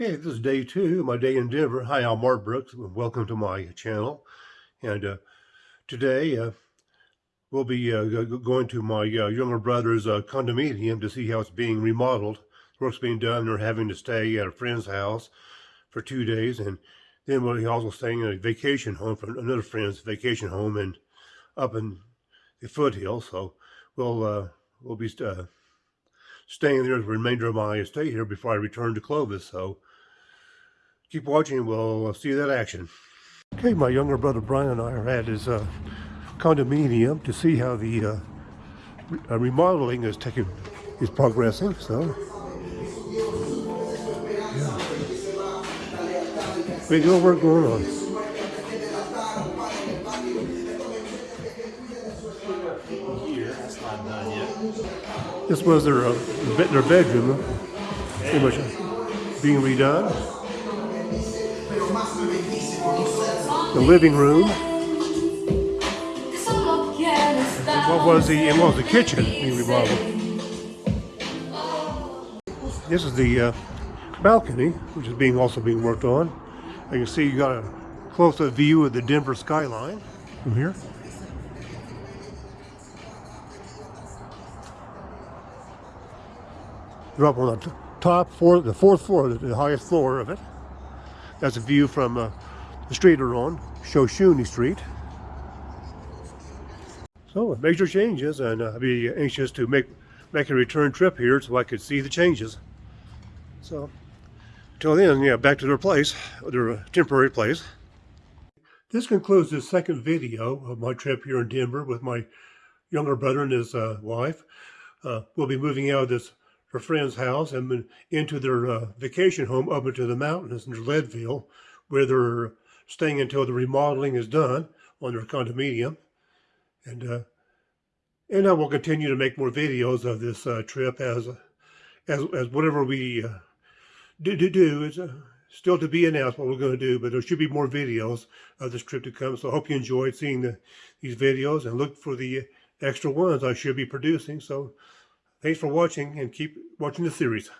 Okay, this is day two, my day in Denver. Hi, I'm Mark Brooks. Welcome to my channel. And uh, today uh, we'll be uh, going to my uh, younger brother's uh, condominium to see how it's being remodeled. Work's being done. They're having to stay at a friend's house for two days. And then we'll be also staying in a vacation home for another friend's vacation home and up in the foothills. So we'll, uh, we'll be staying there the remainder of my stay here before I return to Clovis. So keep watching. We'll see that action. Okay, my younger brother Brian and I are at his uh, condominium to see how the uh, re uh, remodeling is taking is progressing. So, yeah, big work going on. This was their uh, their bedroom, pretty much being redone. The living room. what was the and what was the kitchen being remodeled? This is the uh, balcony, which is being also being worked on. You can see you got a close-up view of the Denver skyline from here. You're up on the top floor, the fourth floor, the highest floor of it. That's a view from uh, the street we're on, Shoshone Street. So major changes, and uh, I'd be anxious to make make a return trip here so I could see the changes. So until then, yeah, back to their place, their uh, temporary place. This concludes the second video of my trip here in Denver with my younger brother and his uh, wife. Uh, we'll be moving out of this her friend's house and into their uh, vacation home up into the mountains in Leadville, where they're staying until the remodeling is done on their condominium. And uh, and I will continue to make more videos of this uh, trip as as as whatever we uh, do, do do is uh, still to be announced what we're going to do. But there should be more videos of this trip to come. So I hope you enjoyed seeing the, these videos and look for the extra ones I should be producing. So Thanks for watching and keep watching the series.